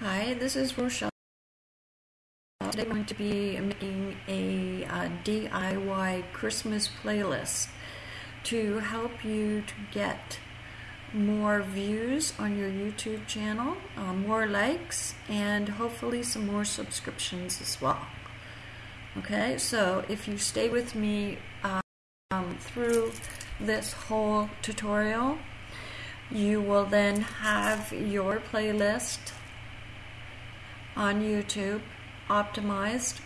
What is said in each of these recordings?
Hi, this is Rochelle. Today I'm going to be making a uh, DIY Christmas playlist to help you to get more views on your YouTube channel, uh, more likes, and hopefully some more subscriptions as well. Okay, so if you stay with me um, through this whole tutorial, you will then have your playlist on YouTube optimized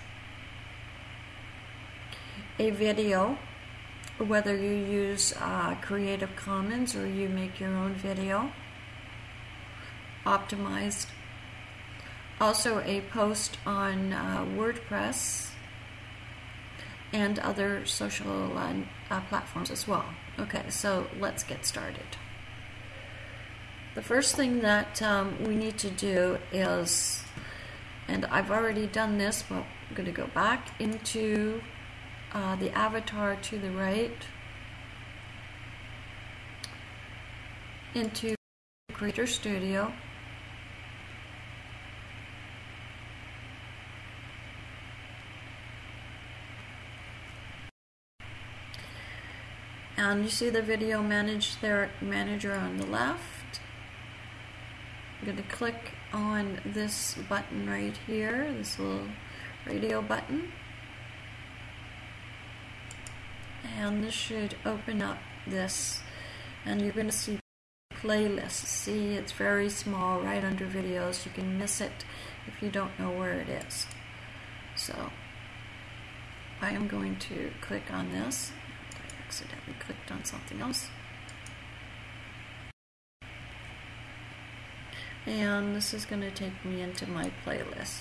a video whether you use uh, Creative Commons or you make your own video optimized. Also a post on uh, WordPress and other social uh, platforms as well. Okay so let's get started. The first thing that um, we need to do is and I've already done this but I'm going to go back into uh, the avatar to the right. Into Creator Studio. And you see the video manage there manager on the left I'm going to click on this button right here, this little radio button. And this should open up this and you're going to see playlists. See, it's very small right under videos. You can miss it if you don't know where it is. So I am going to click on this. I accidentally clicked on something else. And this is going to take me into my playlist.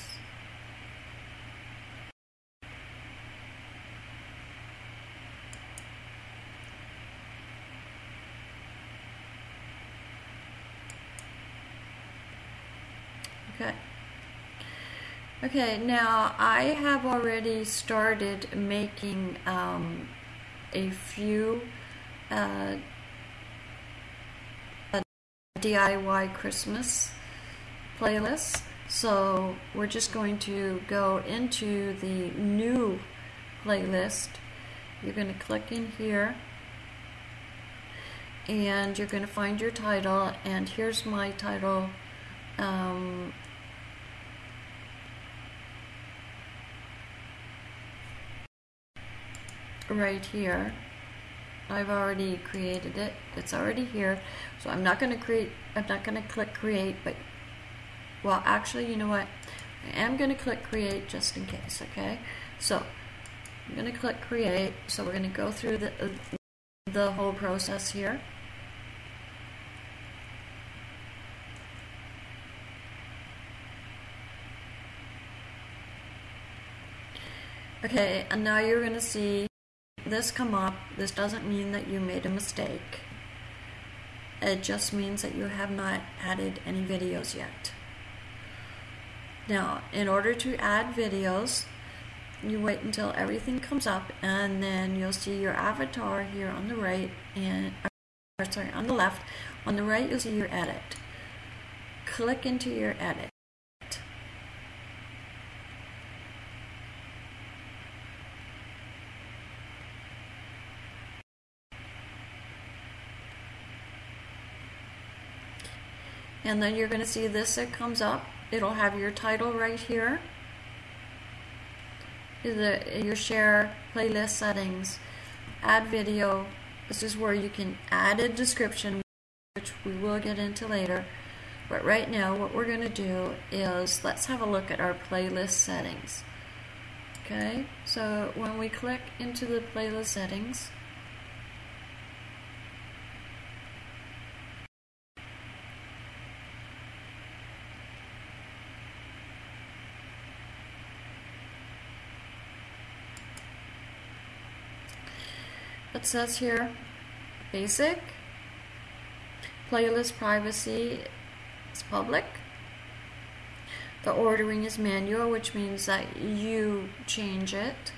Okay. Okay, now I have already started making um, a few uh, DIY Christmas playlist. So we're just going to go into the new playlist. You're going to click in here and you're going to find your title and here's my title um, right here I've already created it. It's already here. So I'm not going to create, I'm not going to click create, but, well, actually, you know what? I am going to click create just in case, okay? So I'm going to click create. So we're going to go through the, the whole process here. Okay, and now you're going to see this come up, this doesn't mean that you made a mistake. It just means that you have not added any videos yet. Now, in order to add videos, you wait until everything comes up and then you'll see your avatar here on the right and uh, sorry, on the left. On the right, you'll see your edit. Click into your edit. And then you're going to see this that comes up. It'll have your title right here. Your share playlist settings. Add video. This is where you can add a description which we will get into later. But right now what we're going to do is let's have a look at our playlist settings. Okay so when we click into the playlist settings it says here basic playlist privacy is public. The ordering is manual which means that you change it.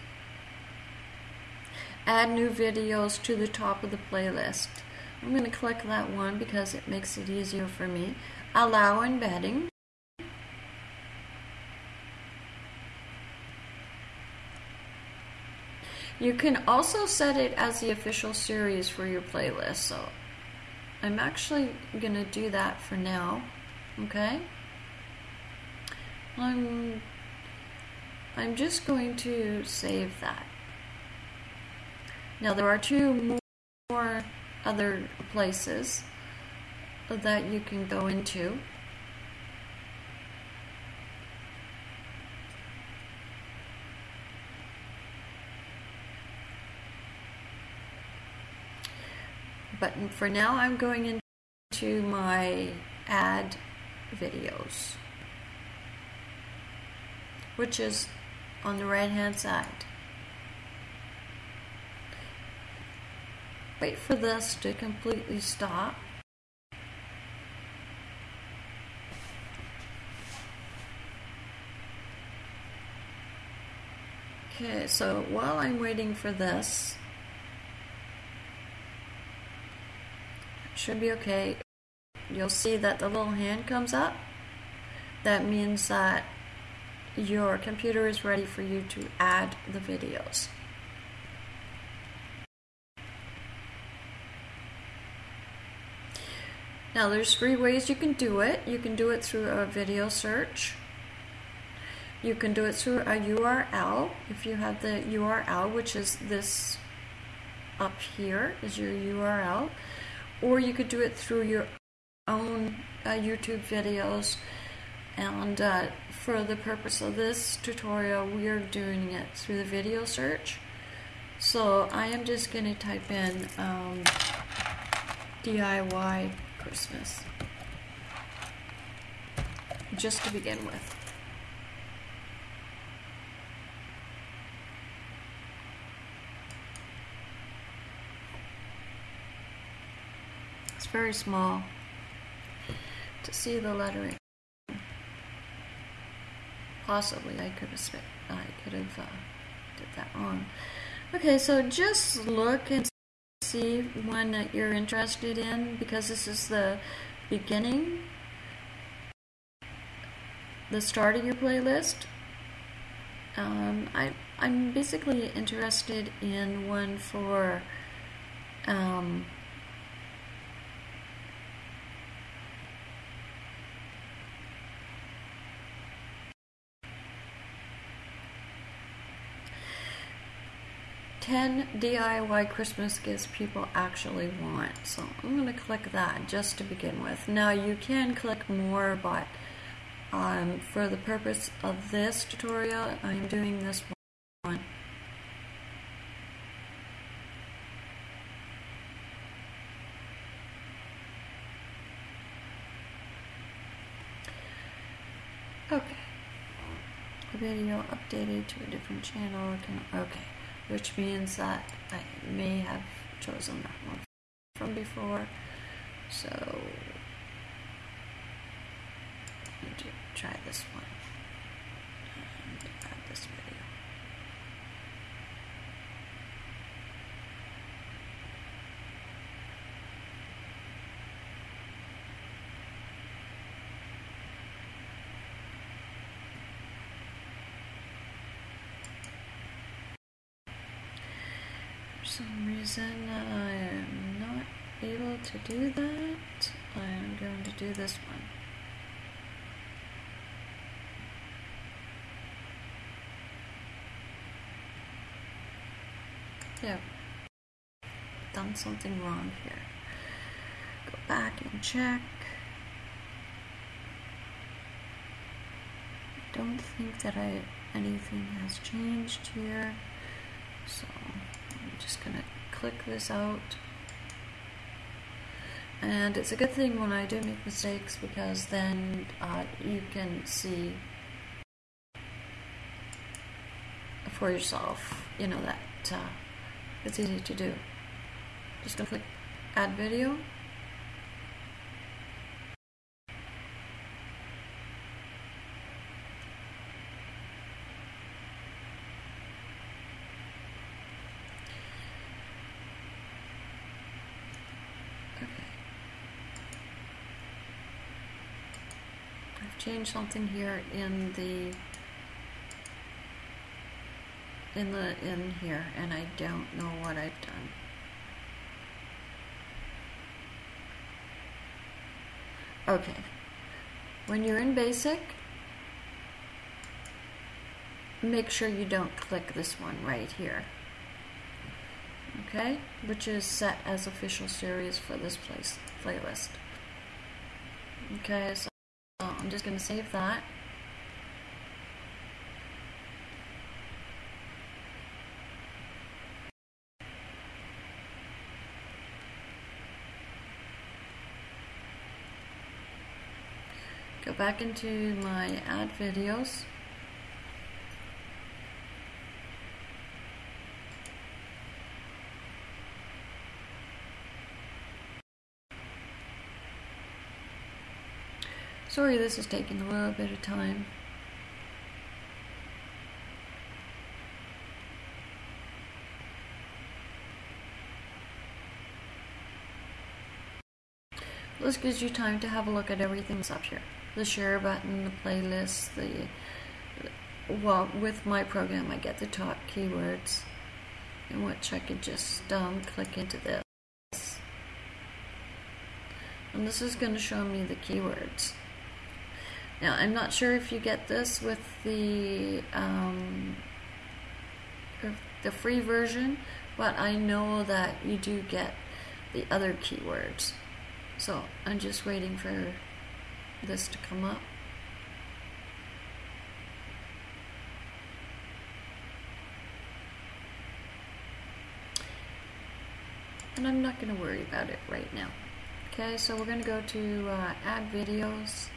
Add new videos to the top of the playlist. I'm going to click that one because it makes it easier for me. Allow embedding You can also set it as the official series for your playlist. So I'm actually going to do that for now. Okay? I'm I'm just going to save that. Now there are two more other places that you can go into. But for now I'm going into my add videos which is on the right hand side. Wait for this to completely stop. Okay, so while I'm waiting for this, should be okay. You'll see that the little hand comes up. That means that your computer is ready for you to add the videos. Now there's three ways you can do it. You can do it through a video search. You can do it through a URL if you have the URL which is this up here is your URL or you could do it through your own uh, YouTube videos and uh, for the purpose of this tutorial, we are doing it through the video search. So I am just going to type in um, DIY Christmas just to begin with. It's very small to see the lettering possibly I could have I could have uh, did that wrong. Okay, so just look and see one that you're interested in because this is the beginning, the start of your playlist. Um, I, I'm basically interested in one for um, 10 DIY Christmas gifts people actually want. So I'm going to click that just to begin with. Now you can click more, but um, for the purpose of this tutorial, I'm doing this one. Okay. Video updated to a different channel. Okay which means that I may have chosen that one from before. So, let me try this one and add this video. Some reason I am not able to do that, I am going to do this one. Yeah, done something wrong here. Go back and check. I don't think that I anything has changed here, so just going to click this out. And it's a good thing when I do make mistakes because then uh, you can see for yourself, you know, that uh, it's easy to do. Just going to click add video. Change something here in the in the in here and I don't know what I've done. Okay, when you're in basic, make sure you don't click this one right here. Okay, which is set as official series for this place playlist. Okay, so I'm just going to save that. Go back into my add videos. Sorry this is taking a little bit of time. This gives you time to have a look at everything that's up here the share button, the playlist, the well, with my program I get the top keywords in which I could just um, click into this. And this is going to show me the keywords. Now, I'm not sure if you get this with the um, the free version, but I know that you do get the other keywords. So I'm just waiting for this to come up. And I'm not going to worry about it right now. Okay, so we're going to go to uh, add videos.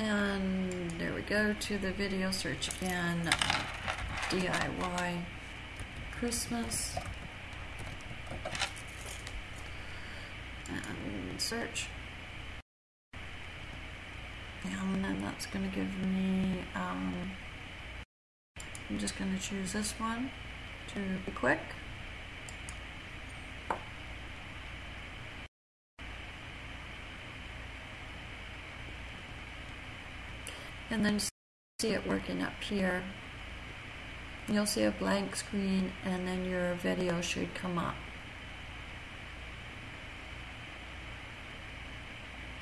And there we go to the video search again, DIY Christmas. and search. And then that's going to give me, um, I'm just going to choose this one to be quick. And then see it working up here. You'll see a blank screen and then your video should come up.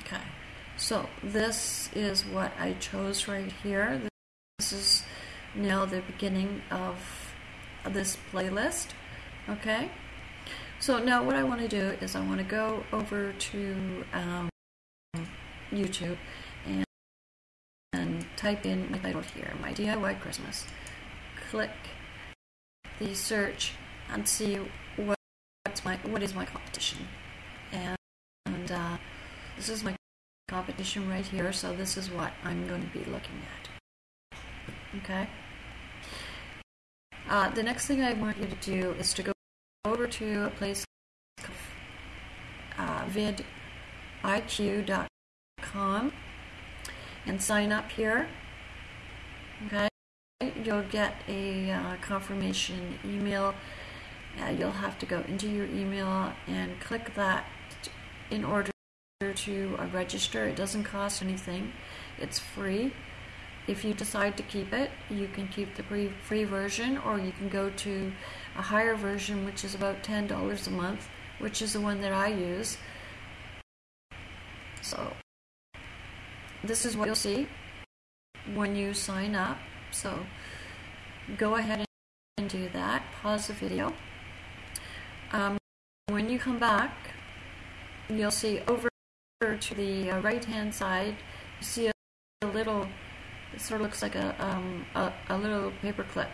Okay, so this is what I chose right here. This is now the beginning of this playlist. Okay, so now what I want to do is I want to go over to um, YouTube type in my title here, my DIY Christmas. Click the search and see what's my what is my competition and, and uh, this is my competition right here, so this is what I'm going to be looking at. Okay? Uh, the next thing I want you to do is to go over to a place called uh, vidiq.com and sign up here. Okay? You'll get a uh, confirmation email. Uh, you'll have to go into your email and click that in order to uh, register. It doesn't cost anything. It's free. If you decide to keep it, you can keep the free, free version or you can go to a higher version which is about $10 a month, which is the one that I use. So this is what you'll see when you sign up. So go ahead and do that. Pause the video. Um, when you come back, you'll see over to the uh, right hand side, you see a, a, little, it sort of looks like a, um, a, a little paper clip.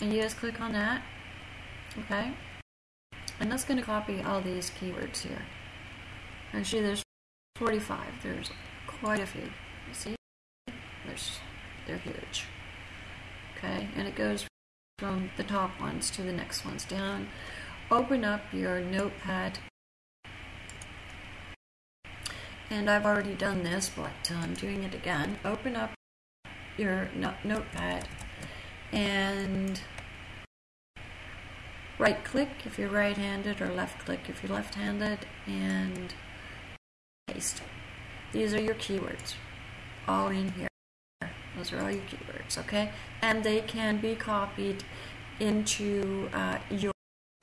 And you just click on that, okay? And that's going to copy all these keywords here. Actually, there's 45. There's quite a few. See? There's, they're huge. Okay, and it goes from the top ones to the next ones down. Open up your notepad and I've already done this, but I'm doing it again. Open up your notepad and right click if you're right handed or left click if you're left handed and paste. these are your keywords, all in here. Those are all your keywords, okay? And they can be copied into uh, your,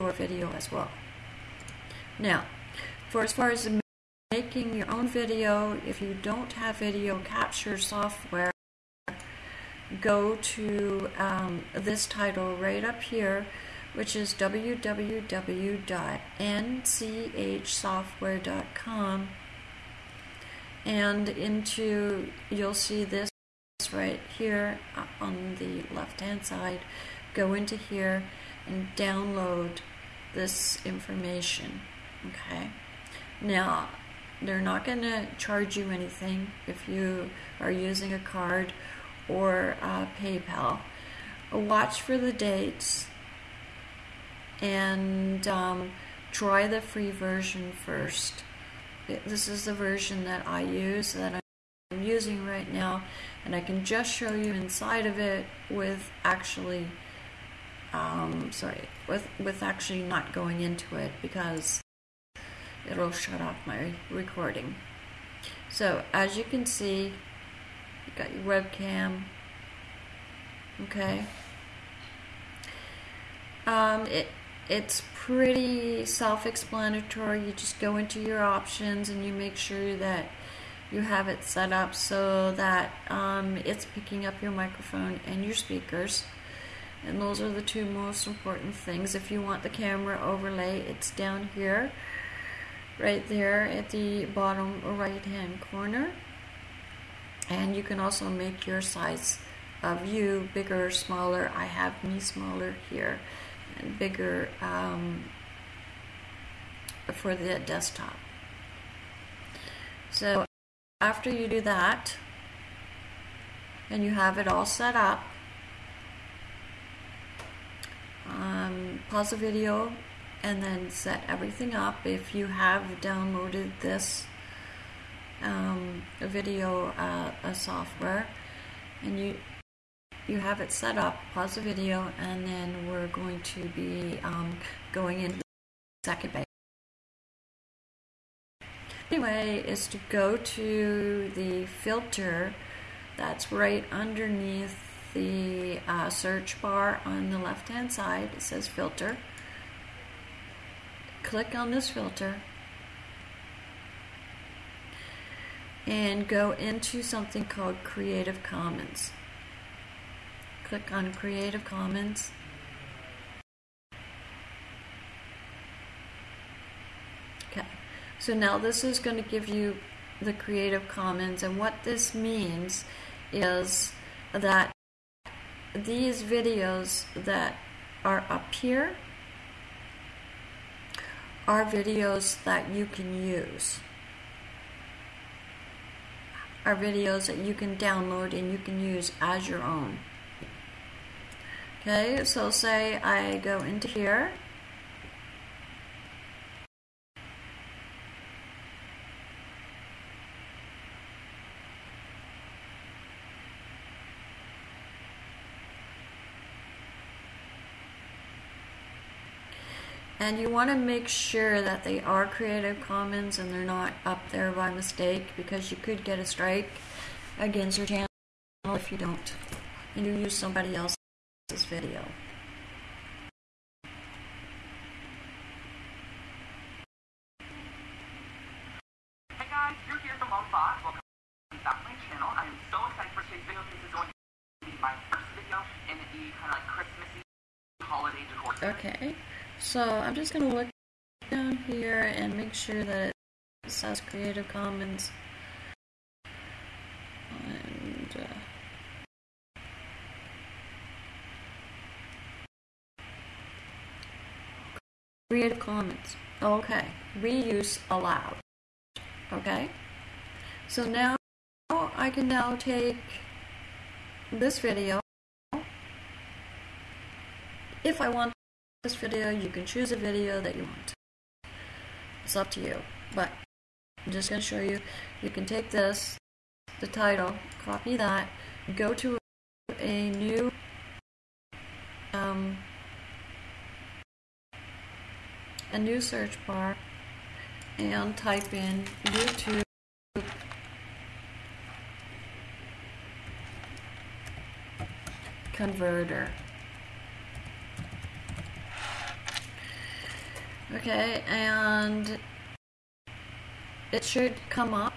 your video as well. Now, for as far as making your own video, if you don't have video capture software, go to um, this title right up here, which is www.nchsoftware.com. And into, you'll see this right here on the left hand side. Go into here and download this information. Okay. Now, they're not going to charge you anything if you are using a card or uh, PayPal. Watch for the dates and um, try the free version first. This is the version that I use that I'm using right now, and I can just show you inside of it with actually, um, sorry, with with actually not going into it because it'll shut off my recording. So as you can see, you got your webcam. Okay. Um, it it's pretty self-explanatory. You just go into your options and you make sure that you have it set up so that um, it's picking up your microphone and your speakers. And those are the two most important things. If you want the camera overlay, it's down here right there at the bottom right hand corner and you can also make your size of you bigger or smaller I have me smaller here bigger um, for the desktop. So after you do that and you have it all set up um, pause the video and then set everything up. If you have downloaded this um, video uh, software and you you have it set up pause the video and then we're going to be um, going into the second phase anyway is to go to the filter that's right underneath the uh, search bar on the left hand side. It says filter. Click on this filter and go into something called Creative Commons. Click on Creative Commons. Okay, so now this is going to give you the Creative Commons, and what this means is that these videos that are up here are videos that you can use. Are videos that you can download and you can use as your own. Okay, so say I go into here. And you want to make sure that they are Creative Commons and they're not up there by mistake because you could get a strike against your channel if you don't. And you use somebody else's video. Hey guys, you're here from Fox. Welcome back to my channel. I'm so excited for today's video. This is going to be my first video in the kind of like Christmassy holiday decor. Okay. So I'm just going to look down here and make sure that it says Creative Commons. And uh, Creative Commons. Okay. Reuse allowed. Okay. So now I can now take this video if I want this video, you can choose a video that you want. It's up to you. But I'm just going to show you. You can take this, the title, copy that, go to a new um, a new search bar and type in YouTube converter. Okay, and it should come up.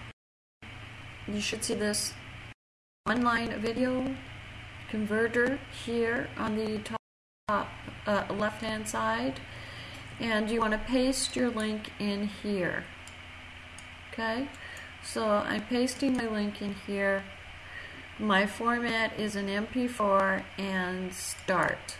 You should see this online video converter here on the top, uh, left hand side and you want to paste your link in here. Okay? So I'm pasting my link in here. My format is an MP4 and start.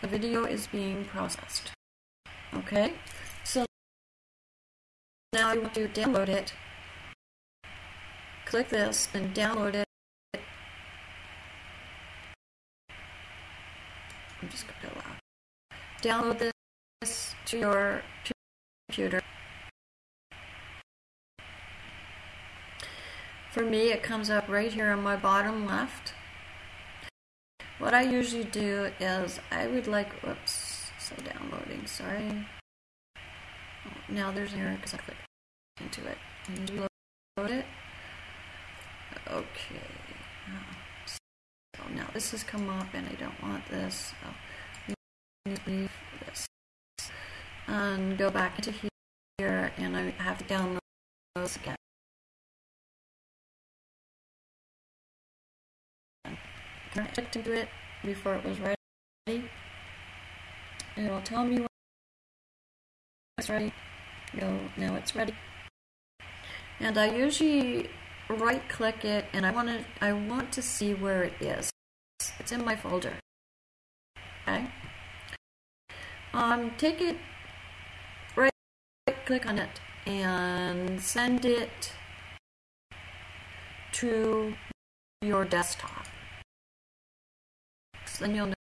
The video is being processed. Okay? So now you want to download it click this and download it. I'm just going to out. Download this to your computer. For me, it comes up right here on my bottom left. What I usually do is I would like, whoops, so downloading, sorry. Oh, now there's an error because I clicked into it. And load it. Okay. So now this has come up and I don't want this. Oh, so leave this. And go back into here and I have to download those again. I into it before it was ready. It'll tell me when it's ready. Go, now it's ready. And I usually right click it and I want to I want to see where it is. It's in my folder. Okay. Um, take it right click on it and send it to your desktop. Then you'll know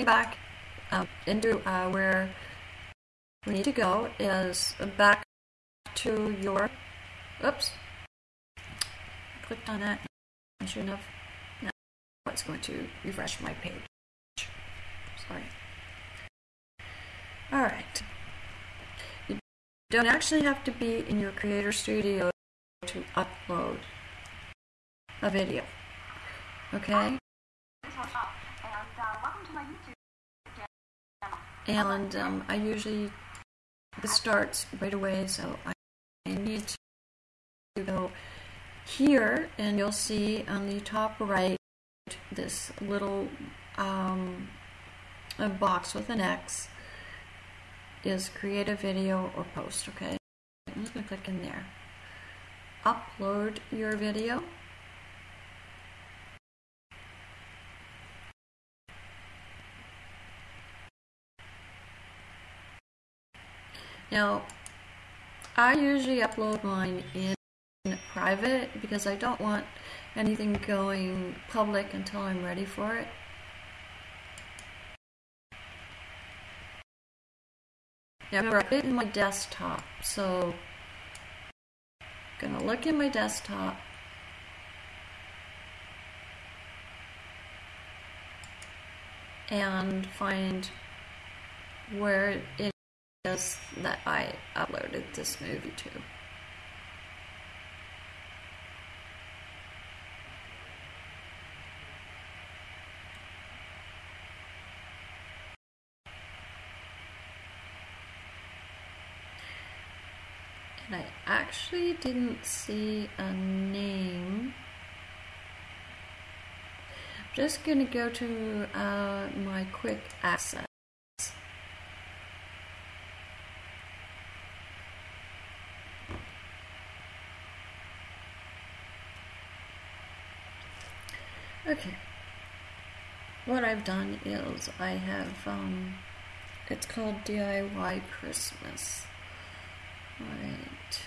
back uh, into uh, where we need to go is back to your. Oops, clicked on that. I shouldn't have. Now it's going to refresh my page. Sorry. All right. You don't actually have to be in your Creator Studio to upload a video. Okay? And um, I usually, this starts right away, so I, need to go here, and you'll see on the top right this little um, box with an X is create a video or post, okay? I'm just going to click in there. Upload your video. Now, I usually upload mine in private because I don't want anything going public until I'm ready for it. Now remember, I put it in my desktop, so I'm gonna look in my desktop. and find where it is that I uploaded this movie to. And I actually didn't see a name. Just gonna go to uh, my quick access. Okay. What I've done is I have, um, it's called DIY Christmas. Right.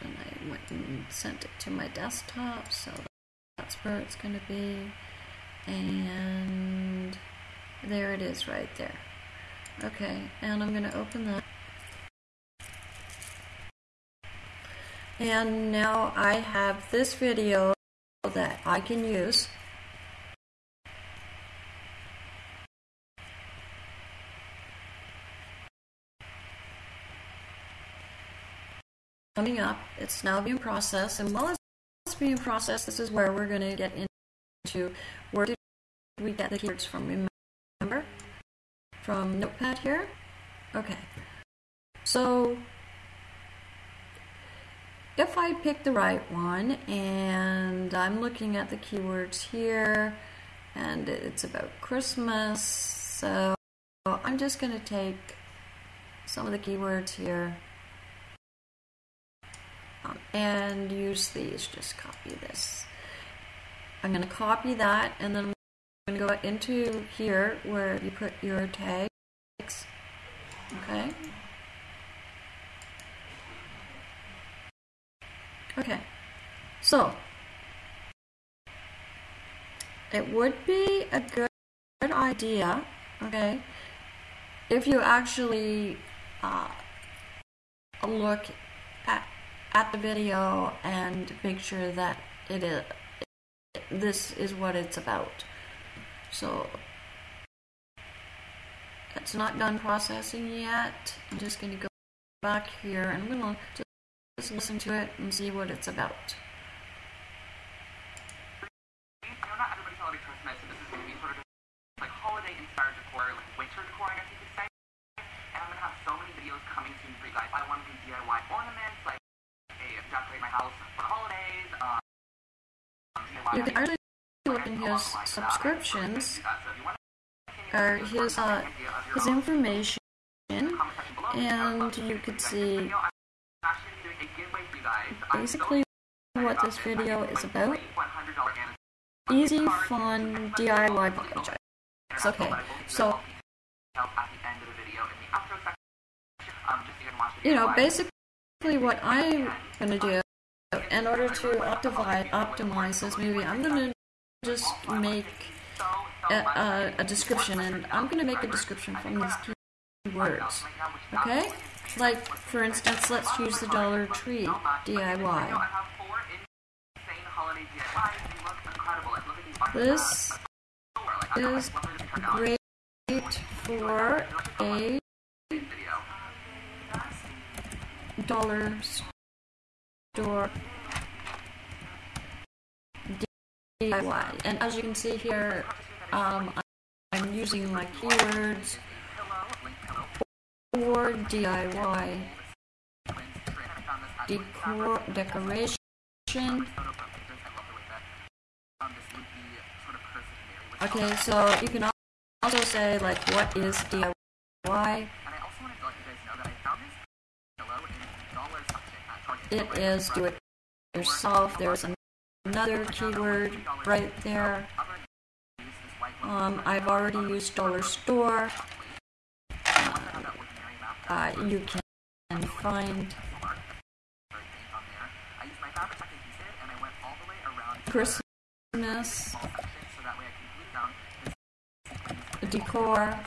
And I went and sent it to my desktop, so that's where it's going to be. And There it is right there. Okay, and I'm going to open that. And now I have this video that I can use. Coming up, it's now being processed, and while it's being processed, this is where we're going to get into where did we get the keywords from. Remember? From Notepad here? Okay. So if I pick the right one and I'm looking at the keywords here and it's about Christmas, so I'm just going to take some of the keywords here um, and use these. Just copy this. I'm going to copy that and then I'm going to go into here where you put your tags. Okay. Okay. So, it would be a good, good idea, okay, if you actually uh, look at, at the video and make sure that it is this is what it's about. So it's not done processing yet. I'm just going to go back here and I'm going to just listen to it and see what it's about. You can actually look in his subscriptions or his uh, his information, and you could see basically what this video is about. Easy, fun DIY projects. Okay, so you know, basically what I'm gonna do in order to optimize optimize this movie, I'm gonna just make a, a, a description, and I'm gonna make a description from these keywords. Okay, like for instance, let's use the Dollar Tree DIY. This is great for a dollar store DIY. And as you can see here, um, I'm using my keywords for DIY decor decoration. Okay, so you can also say like what is DIY? It is do it yourself. There's another keyword right there. Um, I've already used dollar store. Uh, you can find Christmas decor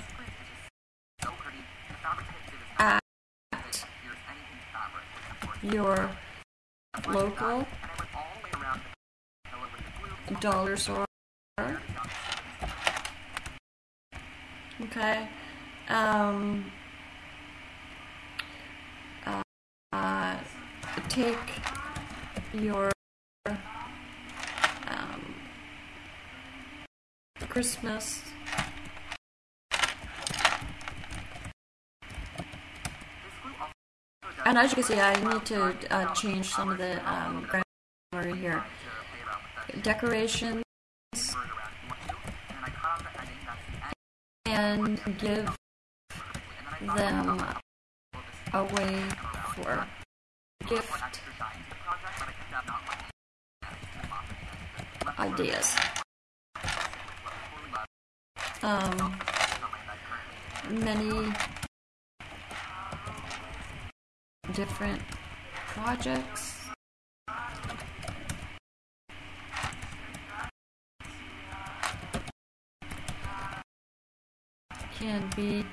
at your local dollar store. Okay. Um, uh, uh, take your um, Christmas and as you can see I need to uh, change some of the um, grammar here. Decorations and give them away for gift. Ideas. Um, many different projects. Can be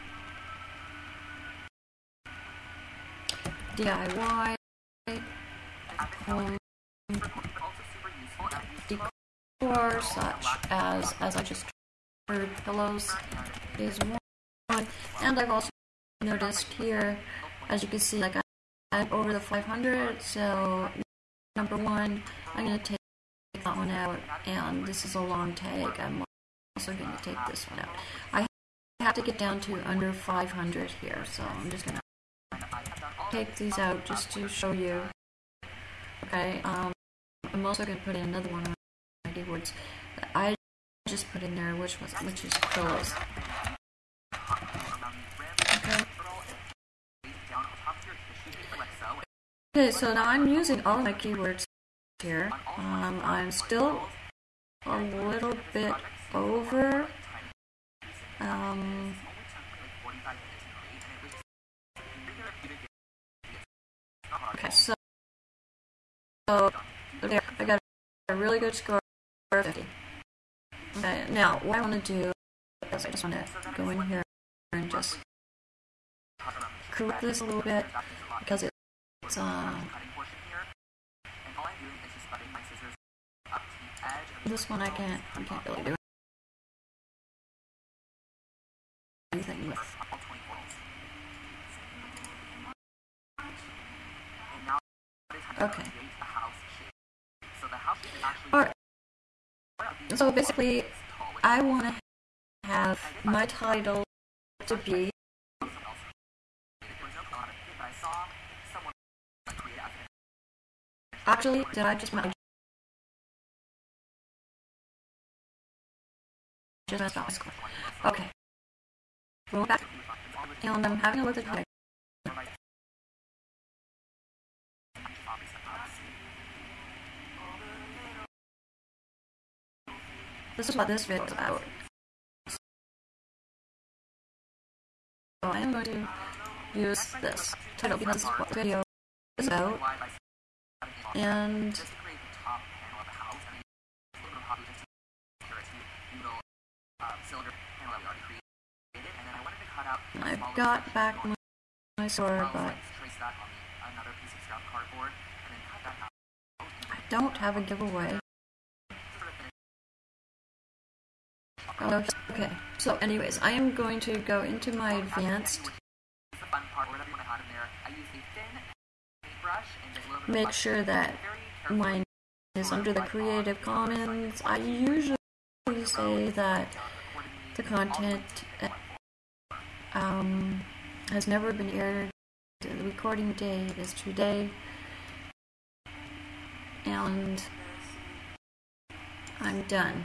DIY, home decor, such as, as I just heard, pillows is one. And I've also noticed here, as you can see, like I'm over the 500, so number one, I'm going to take that one out, and this is a long tag. I'm also going to take this one out. I have to get down to under 500 here, so I'm just going to take these out just to show you. Okay, um, I'm also going to put in another one of my keywords that I just put in there, which was which is pillows. Okay. Okay, so now I'm using all my keywords here. Um, I'm still a little bit over. Um, okay, so, so there, I got a really good score of 50. Okay, now what I want to do is I just want to go in here and just correct this a little bit because it's uh, this one I can't I can't really do anything with. Okay. Alright. So basically, I want to have my title to be Actually, did I just just messed up my score? Okay. Going back, and I'm having a look at the This is what this video is about. So I am going to use this title because this is what the video is about. And I've got back my sword, but I don't have a giveaway. Okay, so anyways, I am going to go into my advanced. Make sure that mine is under the Creative Commons. I usually say that the content um, has never been aired. The recording date is today. And I'm done.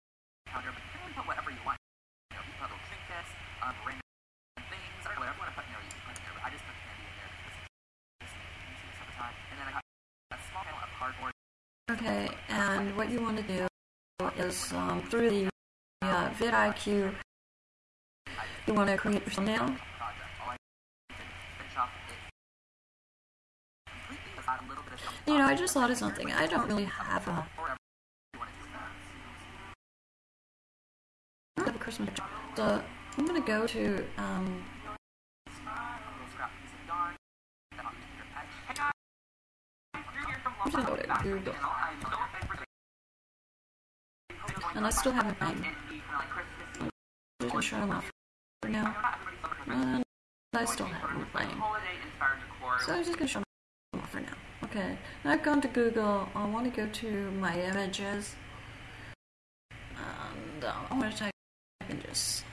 Okay, and what you want to do is um, through the uh, vidIQ, you want to create your thumbnail. You know, I just thought of something. I don't really have a, Christmas. So I'm gonna go to um, I'm gonna go to Google. And I still haven't been. I'm gonna them off for now. And I still haven't playing. So I'm just gonna them off for now. Okay, now I've gone to Google. I want to go to my images. And uh, I want to type in just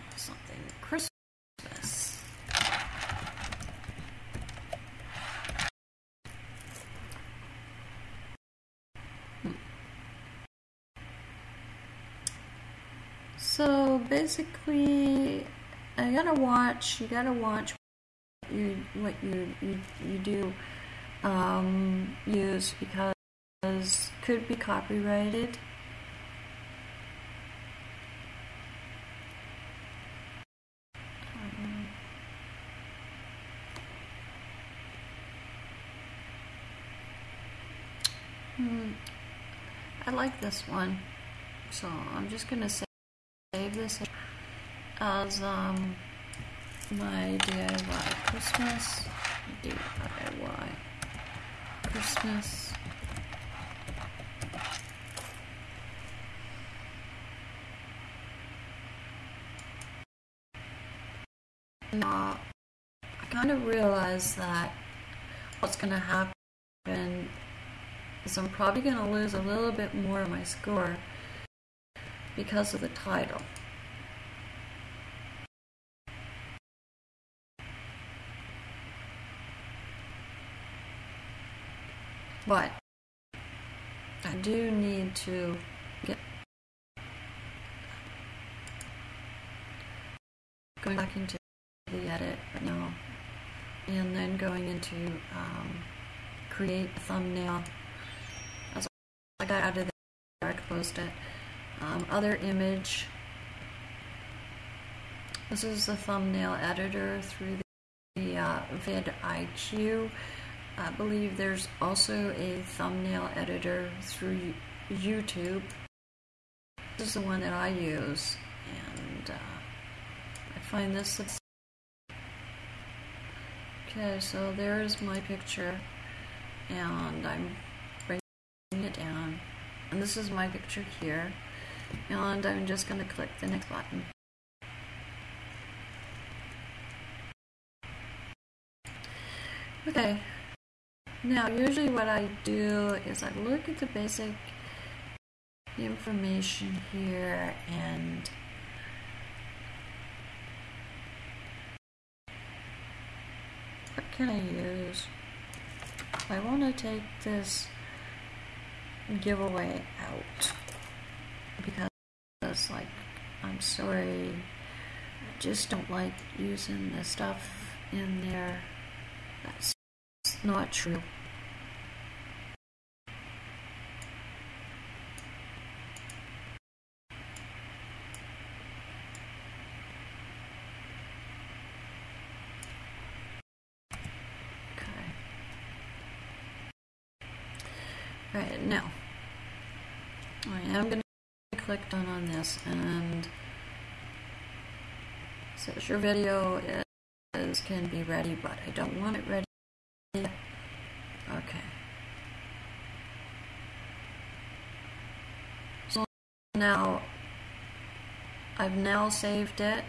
basically, I gotta watch. You gotta watch what you what you you, you do um, use because could be copyrighted. Hmm. I like this one, so I'm just gonna save this as um, my DIY Christmas. DIY Christmas. I kind of realize that what's going to happen is I'm probably going to lose a little bit more of my score because of the title. But I do need to get going back into the edit right now. And then going into um, create a thumbnail. As I got out of there I could post it. Um, other image. This is the thumbnail editor through the, the uh, vidIQ I believe there's also a thumbnail editor through YouTube this is the one that I use and uh, I find this Okay, so there's my picture, and I'm bringing it down. And this is my picture here, and I'm just going to click the next button. Okay, now usually what I do is I look at the basic information here and what can I use? I want to take this giveaway out because it's like I'm sorry I just don't like using the stuff in there that's not true Right, now, I am going to click done on this and says your video is, can be ready, but I don't want it ready. Okay. So now, I've now saved it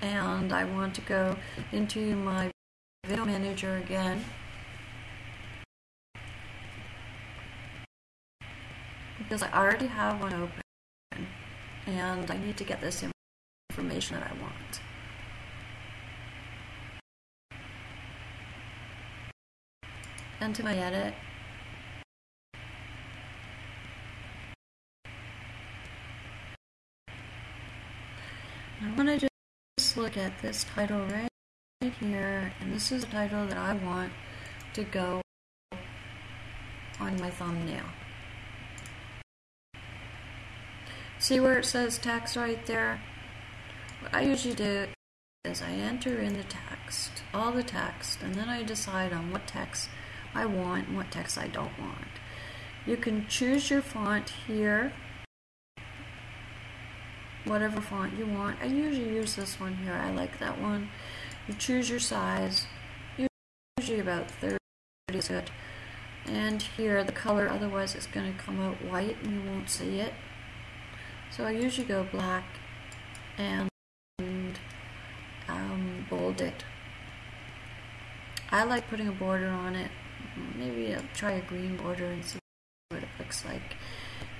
and I want to go into my video manager again because I already have one open and I need to get this information that I want. Into my edit. I want to just look at this title right here, and this is the title that I want to go on my thumbnail. See where it says text right there? What I usually do is I enter in the text, all the text, and then I decide on what text I want and what text I don't want. You can choose your font here, whatever font you want. I usually use this one here. I like that one. You choose your size, usually about 30 is good. And here the color, otherwise it's going to come out white and you won't see it. So I usually go black and um, bold it. I like putting a border on it. Maybe I'll try a green border and see what it looks like.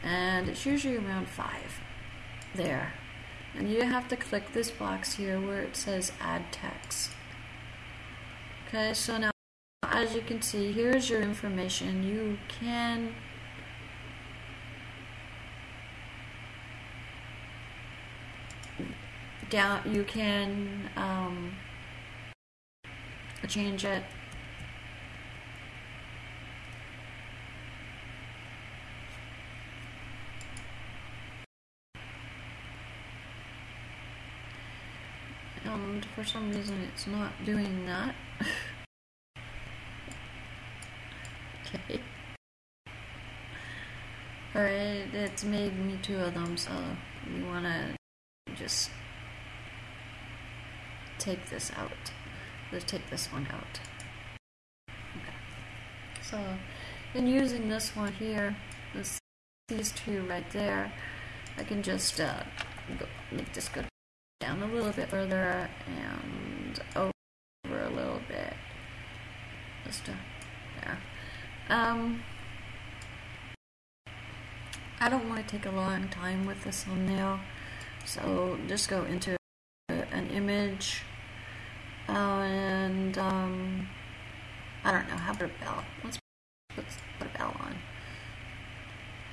And it's usually around 5. There. And you have to click this box here where it says add text. Okay, so now as you can see, here's your information. You can down you can um, change it and for some reason it's not doing that. okay. Alright, it's made me two of them, so we want to just take this out. Let's take this one out. Okay. So, in using this one here, this, these two right there, I can just uh, go, make this go down a little bit further and over a little bit. Just there. Um, I don't want to take a long time with this thumbnail, so just go into an image uh, and um, I don't know, how about a bell? Let's put, put a bell on.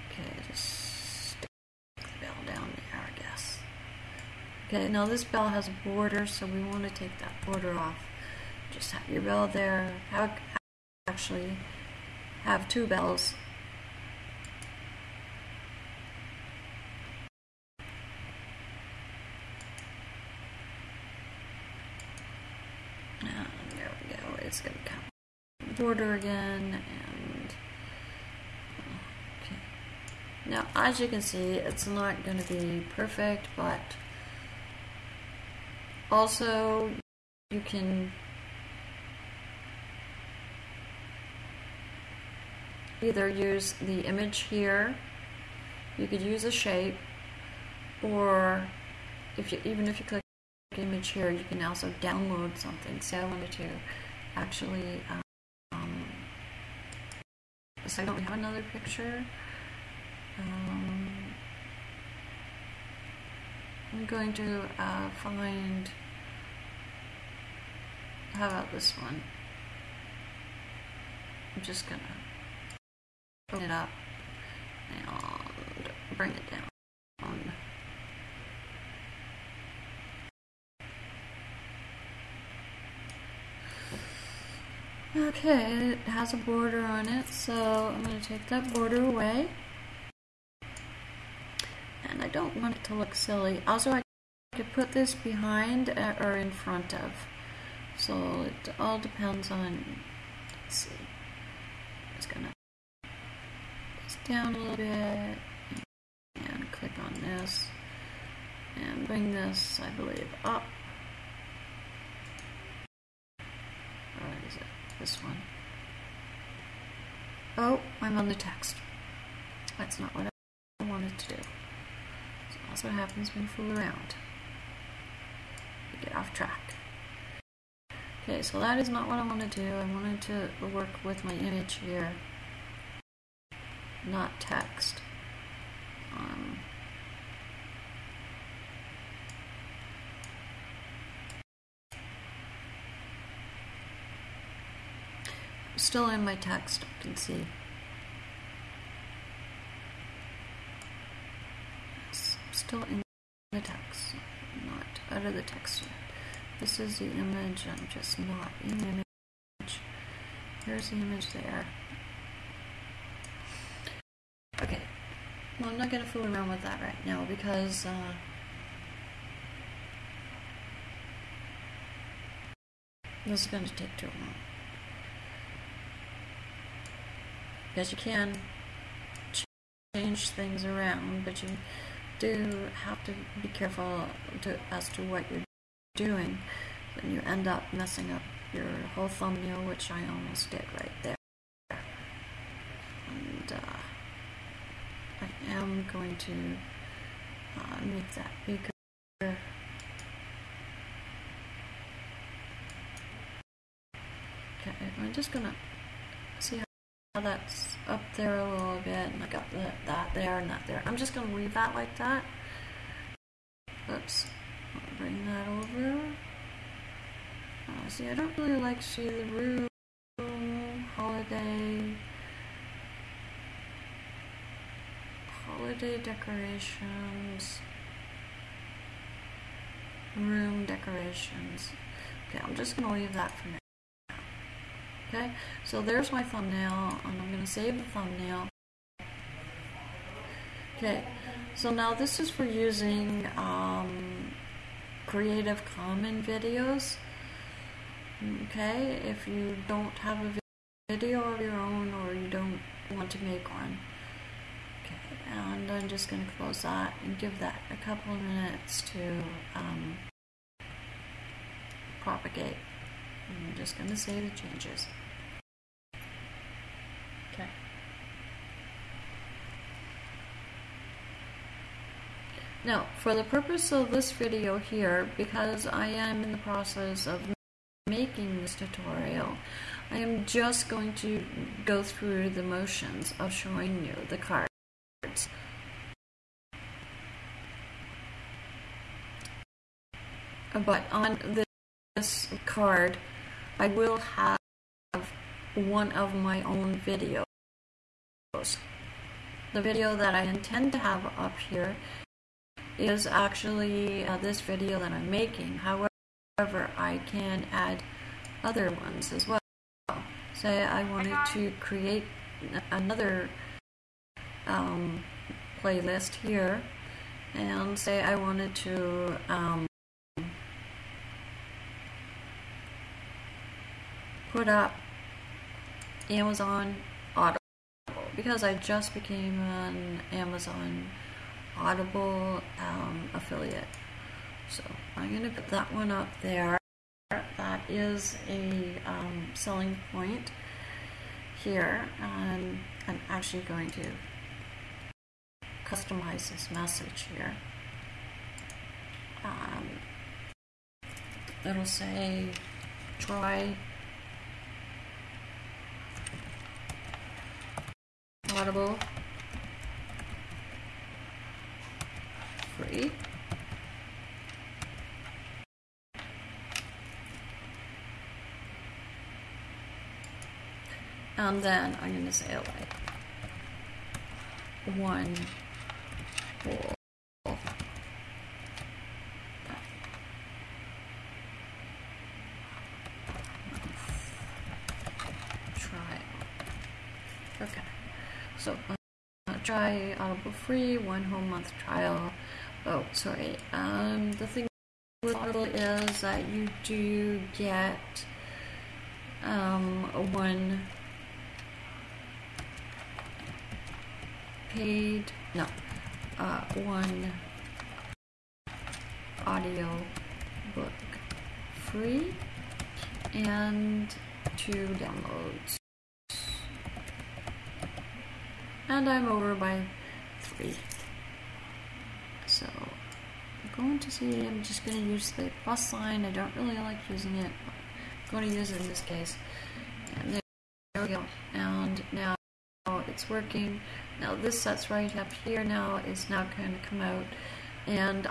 Okay, just stick the bell down there, I guess. Okay, now this bell has a border, so we want to take that border off. Just have your bell there. Have, actually have two bells And there we go. it's going to come border again and okay. Now, as you can see, it's not going to be perfect, but also you can either use the image here, you could use a shape, or if you even if you click image here, you can also download something. So I wanted to actually, um, so I don't have another picture. Um, I'm going to uh, find, how about this one? I'm just gonna open it up and bring it down. Okay, it has a border on it, so I'm going to take that border away. I don't want it to look silly. Also, I could put this behind uh, or in front of. So it all depends on, let's see. I'm just going to this down a little bit and click on this and bring this, I believe, up. this one. Oh, I'm on the text. That's not what I wanted to do. That's what happens when you fool around. You get off track. Okay, so that is not what I want to do. I wanted to work with my image here, not text. Um, still in my text, you can see. It's still in the text, not out of the text yet. This is the image, I'm just not in the image. Here's the image there. Okay, well I'm not going to fool around with that right now because uh, this is going to take too long. because you can change things around, but you do have to be careful to, as to what you're doing. Then you end up messing up your whole thumbnail, which I almost did right there. And uh, I am going to uh, make that bigger. Okay, I'm just gonna that's up there a little bit, and I got the, that there and that there. I'm just going to leave that like that. Oops. Bring that over. Uh, see, I don't really like the room, holiday, holiday decorations, room decorations. Okay, I'm just going to leave that for now. Okay, so there's my thumbnail, and I'm going to save the thumbnail. Okay, so now this is for using um, Creative Common videos. Okay, if you don't have a video of your own or you don't want to make one. Okay, and I'm just going to close that and give that a couple of minutes to um, propagate. I'm just going to save the changes. Okay. Now, for the purpose of this video here, because I am in the process of making this tutorial, I am just going to go through the motions of showing you the cards. But on this card, I will have one of my own videos. The video that I intend to have up here is actually uh, this video that I'm making. However, I can add other ones as well. Say I wanted to create another um, playlist here and say I wanted to um, put up Amazon Audible because I just became an Amazon Audible um, affiliate. So I'm going to put that one up there. That is a um, selling point here. And I'm actually going to customize this message here. Um, it'll say try Audible free. And then I'm going to say like one whole so uh, try Audible free, one whole month trial. Oh, sorry. Um, the thing with Audible is that you do get um, one paid, no, uh, one audio book free and two downloads. And I'm over by three. Going to see, I'm just going to use the plus sign. I don't really like using it, I'm going to use it in this case. And there we go. And now it's working. Now this that's right up here now is now going to come out. And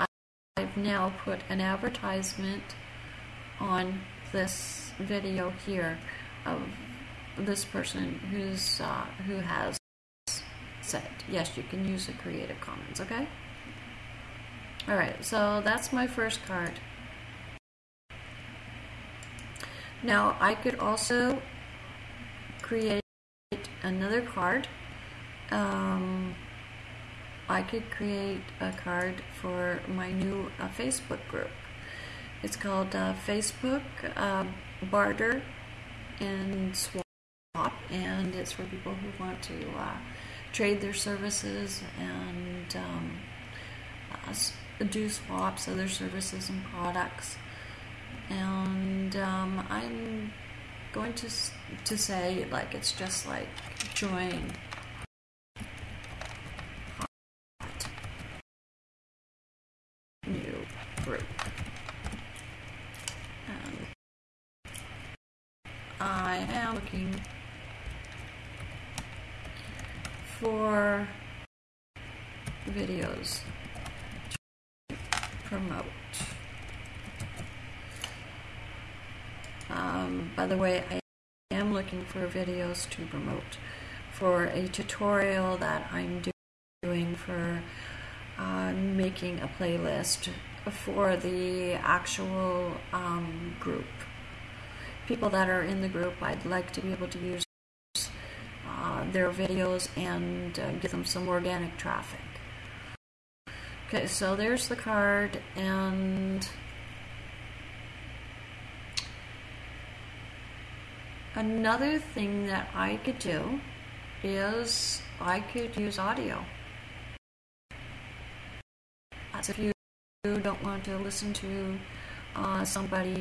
I've now put an advertisement on this video here of this person who's uh, who has said yes you can use the creative commons okay alright so that's my first card. Now I could also create another card. Um, I could create a card for my new uh, Facebook group. It's called uh, Facebook uh, Barter and Swap, and it's for people who want to uh, trade their services and um, uh, do swaps other services and products. And um, I'm going to to say like it's just like join new group. I am looking for videos promote. Um, by the way, I am looking for videos to promote for a tutorial that I'm doing for uh, making a playlist for the actual um, group people that are in the group, I'd like to be able to use uh, their videos and uh, give them some organic traffic. Okay, so there's the card and another thing that I could do is I could use audio. That's if you don't want to listen to uh, somebody